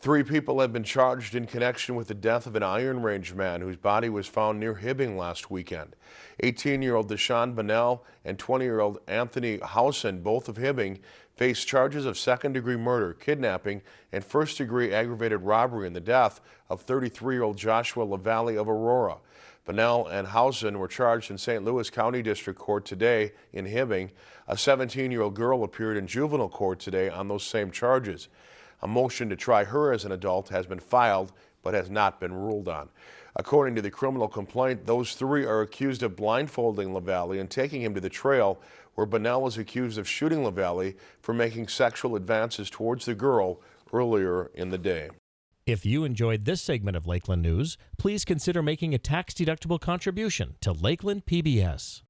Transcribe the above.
Three people have been charged in connection with the death of an Iron Range man whose body was found near Hibbing last weekend. 18-year-old Deshaun Bunnell and 20-year-old Anthony Housen, both of Hibbing, face charges of second-degree murder, kidnapping, and first-degree aggravated robbery in the death of 33-year-old Joshua LaValle of Aurora. Bunnell and Housen were charged in St. Louis County District Court today in Hibbing. A 17-year-old girl appeared in juvenile court today on those same charges. A motion to try her as an adult has been filed but has not been ruled on. According to the criminal complaint, those three are accused of blindfolding LaValle and taking him to the trail where Bunnell is accused of shooting LaValle for making sexual advances towards the girl earlier in the day. If you enjoyed this segment of Lakeland News, please consider making a tax-deductible contribution to Lakeland PBS.